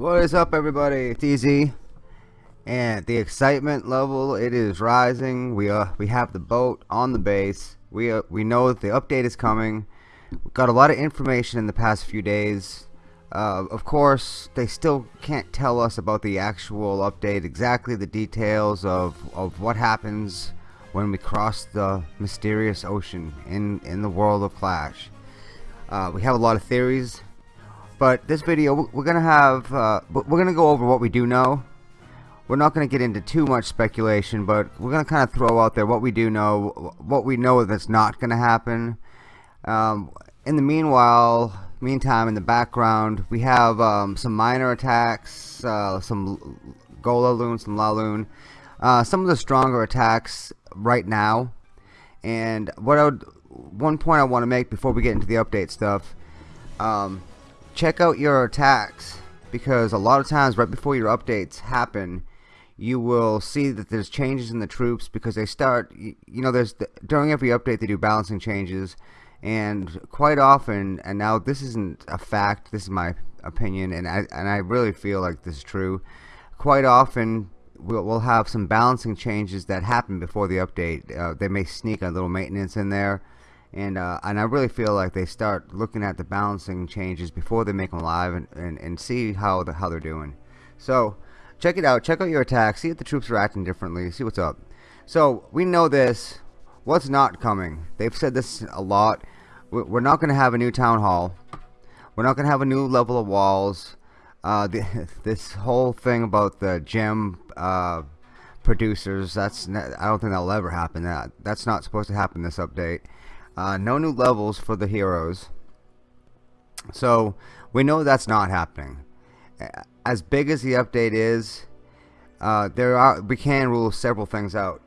What is up everybody? It's Easy. And the excitement level it is rising. We uh we have the boat on the base. We uh, we know that the update is coming. We've got a lot of information in the past few days. Uh, of course, they still can't tell us about the actual update, exactly the details of, of what happens when we cross the mysterious ocean in, in the world of Clash. Uh, we have a lot of theories, but this video we're gonna have uh, we're gonna go over what we do know. We're not gonna get into too much speculation but we're gonna kind of throw out there what we do know what we know that's not gonna happen. Um, in the meanwhile meantime in the background we have um, some minor attacks uh, some Golaloon some Laloon uh, some of the stronger attacks right now. And what I would one point I want to make before we get into the update stuff um, check out your attacks because a lot of times right before your updates happen you will see that there's changes in the troops because they start you know there's the, during every update they do balancing changes and quite often and now this isn't a fact this is my opinion and I, and I really feel like this is true quite often we'll, we'll have some balancing changes that happen before the update. Uh, they may sneak a little maintenance in there and uh, and I really feel like they start looking at the balancing changes before they make them live and, and, and see how the, how they're doing. So check it out. Check out your attacks see if the troops are acting differently. See what's up. So we know this. What's not coming? They've said this a lot. We're not going to have a new town hall. We're not going to have a new level of walls. Uh, the, this whole thing about the gem uh, producers that's I don't think that'll ever happen. That that's not supposed to happen this update uh, no new levels for the heroes. So we know that's not happening. As big as the update is, uh, there are we can rule several things out.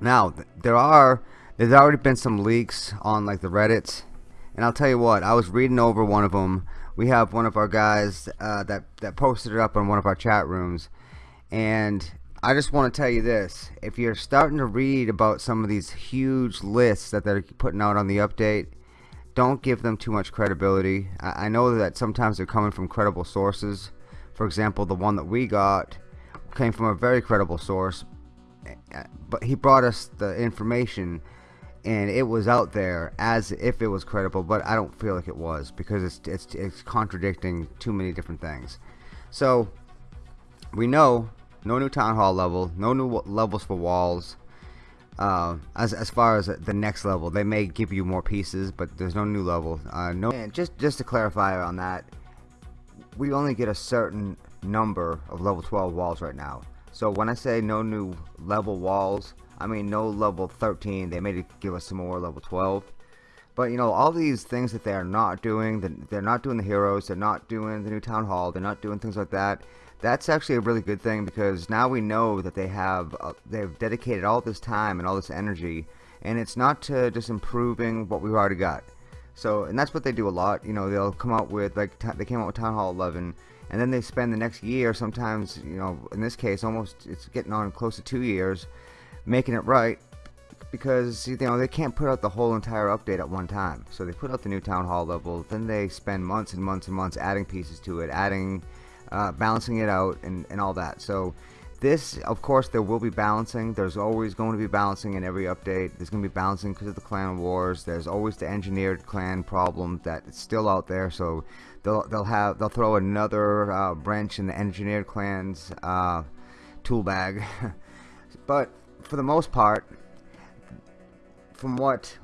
Now there are there's already been some leaks on like the Reddit, and I'll tell you what I was reading over one of them. We have one of our guys uh, that that posted it up on one of our chat rooms, and I just want to tell you this. If you're starting to read about some of these huge lists that they're putting out on the update don't give them too much credibility. I, know that sometimes they're coming from credible sources. For example the one that we got came from a very credible source eh, but he brought us the information and it was out there as if it was credible but I don't feel like it was because it's it's, it's contradicting too many different things. So we know no new town hall level no new levels for walls. Uh, as, as far as the next level they may give you more pieces but there's no new level. Uh, no and just just to clarify on that we only get a certain number of level 12 walls right now. So when I say no new level walls I mean no level 13 they may give us some more level 12 but you know all these things that they are not doing they're not doing the heroes they're not doing the new town hall they're not doing things like that that's actually a really good thing because now we know that they have uh, they've dedicated all this time and all this energy and it's not to just improving what we've already got. So and that's what they do a lot you know they'll come out with like they came out with Town Hall 11 and then they spend the next year sometimes you know in this case almost it's getting on close to two years making it right because you know they can't put out the whole entire update at one time. So they put out the new town hall level then they spend months and months and months adding pieces to it adding uh, balancing it out and, and all that. So this of course there will be balancing. There's always going to be balancing in every update. There's going to be balancing because of the clan wars. There's always the engineered clan problem that's still out there. So they'll, they'll have they'll throw another uh, wrench in the engineered clans uh, tool bag. But for the most part from what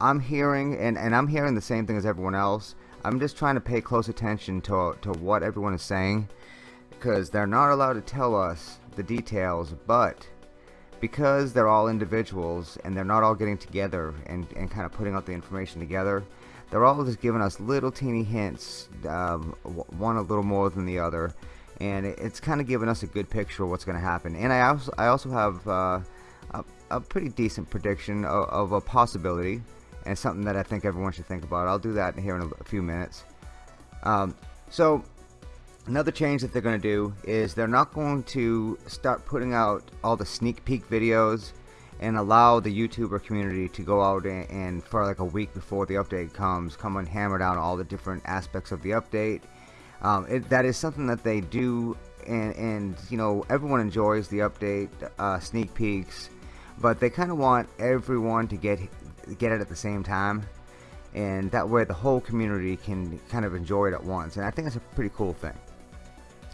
I'm hearing and, and I'm hearing the same thing as everyone else I'm just trying to pay close attention to, to what everyone is saying because they're not allowed to tell us the details but because they're all individuals and they're not all getting together and, and kind of putting out the information together they're all just giving us little teeny hints um, one a little more than the other and it's kind of giving us a good picture of what's going to happen. And I also, I also have uh, a, a, pretty decent prediction of, of a possibility and something that I think everyone should think about. I'll do that here in a, a few minutes. Um, so another change that they're going to do is they're not going to start putting out all the sneak peek videos and allow the YouTuber community to go out and, and, for like a week before the update comes, come and hammer down all the different aspects of the update. Um, it, that is something that they do, and, and you know everyone enjoys the update, uh, sneak peeks, but they kind of want everyone to get get it at the same time, and that way the whole community can kind of enjoy it at once. And I think that's a pretty cool thing.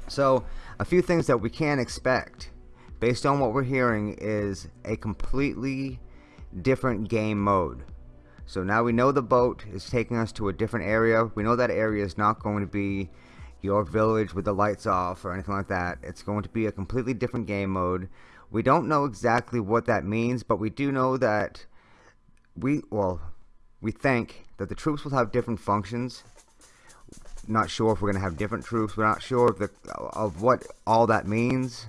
So a few things that we can expect based on what we're hearing is a completely different game mode. So now we know the boat is taking us to a different area. We know that area is not going to be your village with the lights off or anything like that. It's going to be a completely different game mode. We don't know exactly what that means, but we do know that we, well, we think that the troops will have different functions. Not sure if we're going to have different troops. We're not sure of, the, of what all that means.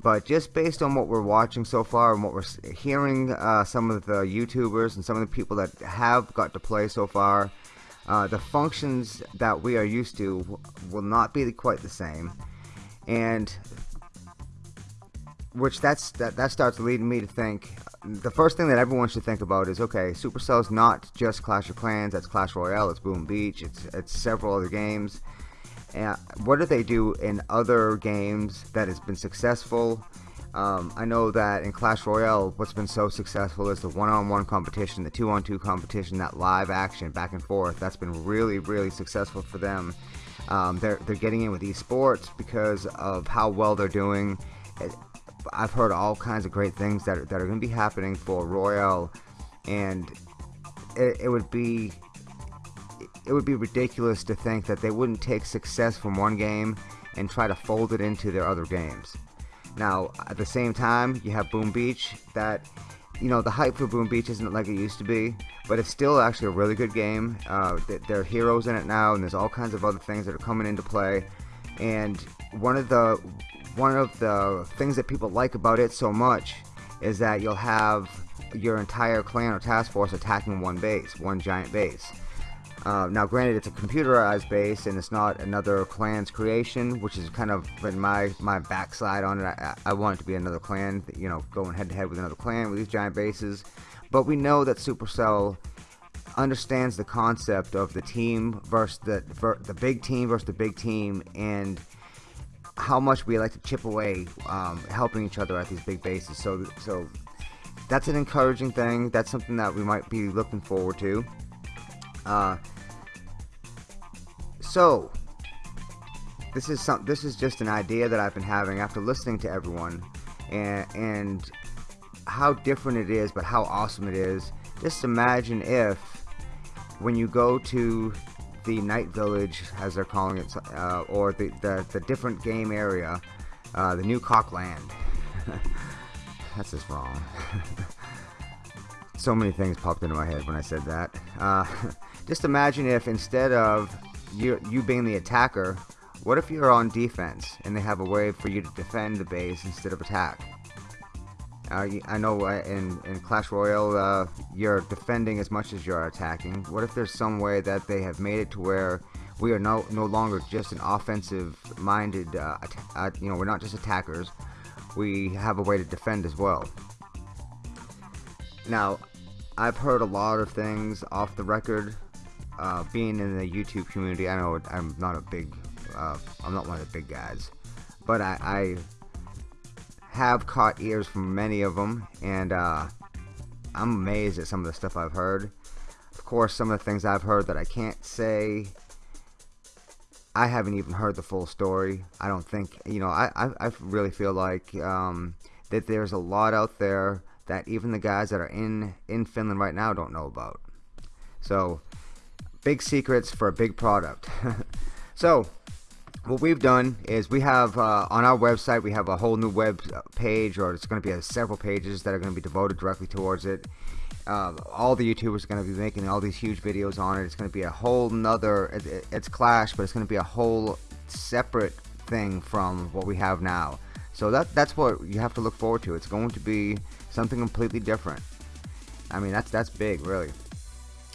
But just based on what we're watching so far and what we're hearing uh, some of the YouTubers and some of the people that have got to play so far, uh, the functions that we are used to will not be quite the same. And which that's that, that starts leading me to think the first thing that everyone should think about is okay Supercell's not just Clash of Clans that's Clash Royale it's Boom Beach it's it's several other games and what do they do in other games that has been successful? Um, I know that in Clash Royale, what's been so successful is the one-on-one -on -one competition, the two-on-two 2 competition, that live action back and forth. That's been really, really successful for them. Um, they're they're getting in with esports because of how well they're doing. I've heard all kinds of great things that are, that are going to be happening for Royale, and it, it would be it would be ridiculous to think that they wouldn't take success from one game and try to fold it into their other games. Now, at the same time, you have Boom Beach that, you know, the hype for Boom Beach isn't like it used to be, but it's still actually a really good game. Uh, there are heroes in it now, and there's all kinds of other things that are coming into play. And one of the one of the things that people like about it so much is that you'll have your entire clan or task force attacking one base, one giant base. Uh, now, granted, it's a computerized base and it's not another clan's creation, which is kind of been my my backside on it. I, I want it to be another clan, you know, going head to head with another clan with these giant bases. But we know that Supercell understands the concept of the team versus the the big team versus the big team, and how much we like to chip away, um, helping each other at these big bases. So, so that's an encouraging thing. That's something that we might be looking forward to. Uh, so this is some this is just an idea that I've been having after listening to everyone and and how different it is but how awesome it is just imagine if when you go to the night village as they're calling it uh, or the, the, the different game area uh, the new cockland that's just wrong. So many things popped into my head when I said that. Uh, just imagine if instead of you, you being the attacker, what if you're on defense and they have a way for you to defend the base instead of attack? Uh, I know uh, in, in Clash Royale, uh, you're defending as much as you're attacking. What if there's some way that they have made it to where we are no, no longer just an offensive-minded, uh, uh, you know, we're not just attackers. We have a way to defend as well. Now, I've heard a lot of things off the record uh, being in the YouTube community, I know I'm not a big, uh, I'm not one of the big guys, but I, I have caught ears from many of them, and uh, I'm amazed at some of the stuff I've heard. Of course, some of the things I've heard that I can't say, I haven't even heard the full story. I don't think, you know, I, I, I really feel like um, that there's a lot out there that even the guys that are in, in Finland right now don't know about. So, big secrets for a big product. so what we've done is we have uh, on our website we have a whole new web page or it's going to be a, several pages that are going to be devoted directly towards it. Uh, all the youtubers are going to be making all these huge videos on it. It's going to be a whole nother it, it's clash but it's going to be a whole separate thing from what we have now. So that that's what you have to look forward to. It's going to be something completely different. I mean that's that's big really.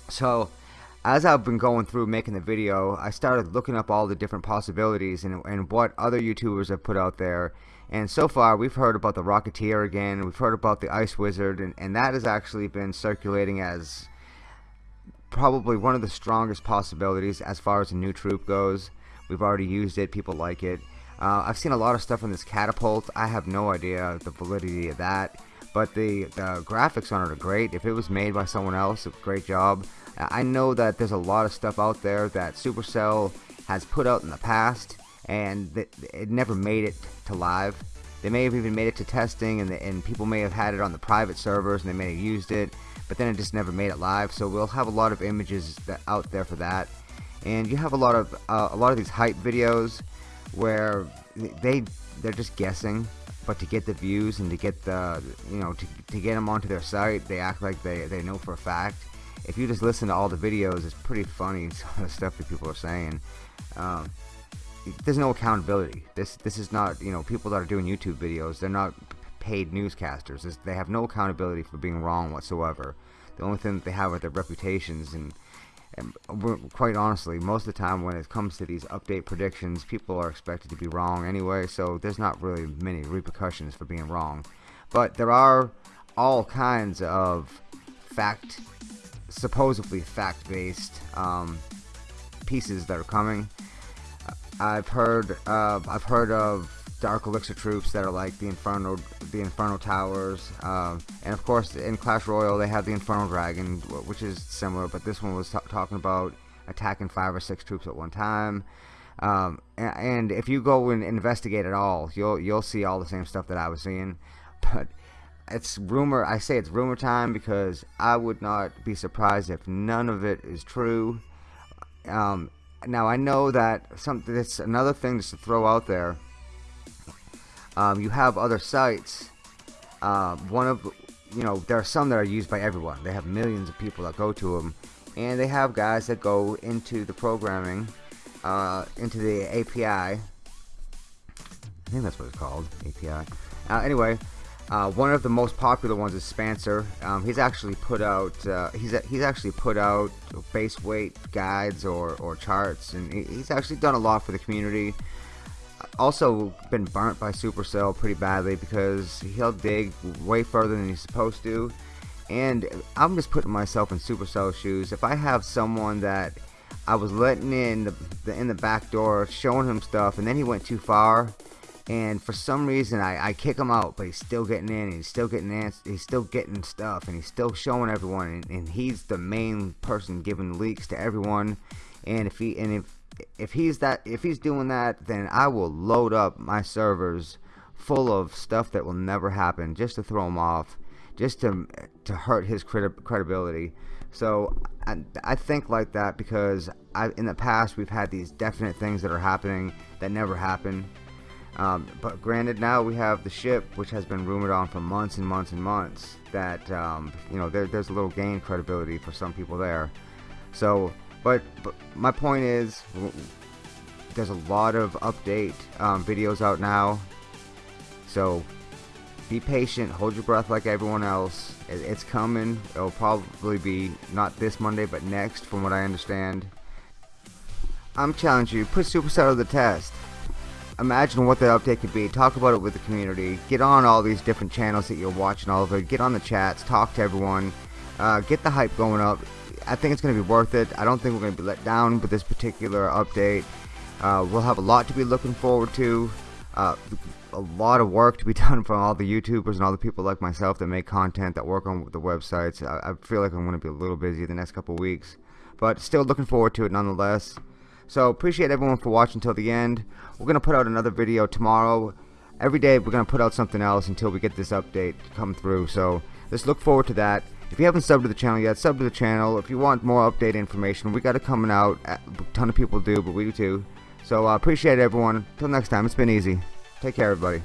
So as I've been going through making the video, I started looking up all the different possibilities and, and what other YouTubers have put out there. And so far, we've heard about the Rocketeer again, we've heard about the Ice Wizard, and, and that has actually been circulating as probably one of the strongest possibilities as far as a new troop goes. We've already used it. People like it. Uh, I've seen a lot of stuff on this catapult. I have no idea the validity of that. But the, the graphics on it are great. If it was made by someone else, great job. I know that there's a lot of stuff out there that Supercell has put out in the past and it never made it to live. They may have even made it to testing and, the, and people may have had it on the private servers and they may have used it but then it just never made it live so we'll have a lot of images that, out there for that and you have a lot of uh, a lot of these hype videos where they they're just guessing but to get the views and to get the you know to, to get them onto their site they act like they, they know for a fact. If you just listen to all the videos it's pretty funny some of the stuff that people are saying. Um, there's no accountability. This this is not you know people that are doing YouTube videos they're not paid newscasters. They have no accountability for being wrong whatsoever. The only thing that they have are their reputations and and quite honestly, most of the time when it comes to these update predictions, people are expected to be wrong anyway, so there's not really many repercussions for being wrong. But there are all kinds of fact, supposedly fact-based um, pieces that are coming. I've heard, uh, I've heard of Dark Elixir troops that are like the Inferno, the Inferno Towers, uh, and of course in Clash Royale they have the Inferno Dragon, which is similar, but this one was talking about attacking five or six troops at one time. Um, and, if you go and investigate it all, you'll you'll see all the same stuff that I was seeing. But it's rumor. I say it's rumor time because I would not be surprised if none of it is true. Um, now I know that something. That's another thing just to throw out there um, you have other sites. Uh, one of you know there are some that are used by everyone. They have millions of people that go to them, and they have guys that go into the programming, uh, into the API. I think that's what it's called, API. Uh, anyway, uh, one of the most popular ones is Spancer. Um, he's actually put out uh, he's he's actually put out base weight guides or, or charts, and he's actually done a lot for the community also been burnt by Supercell pretty badly because he'll dig way further than he's supposed to. And I'm just putting myself in Supercell shoes. If I have someone that I was letting in the, the, in the back door, showing him stuff, and then he went too far, and for some reason I, I kick him out, but he's still getting in, he's still getting in, he's still getting stuff, and he's still showing everyone, and, and he's the main person giving leaks to everyone. And if he and if if he's that if he's doing that then I will load up my servers full of stuff that will never happen just to throw him off just to to hurt his credi credibility. So I, I think like that because I, in the past we've had these definite things that are happening that never happen. Um, but granted now we have the ship which has been rumored on for months and months and months that um, you know there, there's a little gain credibility for some people there. So but, but my point is, there's a lot of update um, videos out now. So be patient, hold your breath like everyone else. It, it's coming. It'll probably be not this Monday, but next, from what I understand. I'm challenging you, put Supercell to the test. Imagine what the update could be. Talk about it with the community. Get on all these different channels that you're watching all of it. Get on the chats. Talk to everyone. Uh, get the hype going up. I think it's going to be worth it. I don't think we're going to be let down with this particular update. Uh, we'll have a lot to be looking forward to. Uh, a lot of work to be done from all the YouTubers and all the people like myself that make content, that work on the websites. I, I feel like I'm going to be a little busy the next couple weeks. But still looking forward to it nonetheless. So appreciate everyone for watching till the end. We're going to put out another video tomorrow. Every day we're going to put out something else until we get this update to come through. So let's look forward to that. If you haven't subbed to the channel yet, sub to the channel. If you want more update information, we got it coming out. A ton of people do, but we do too. So I uh, appreciate everyone. Till next time, it's been easy. Take care, everybody.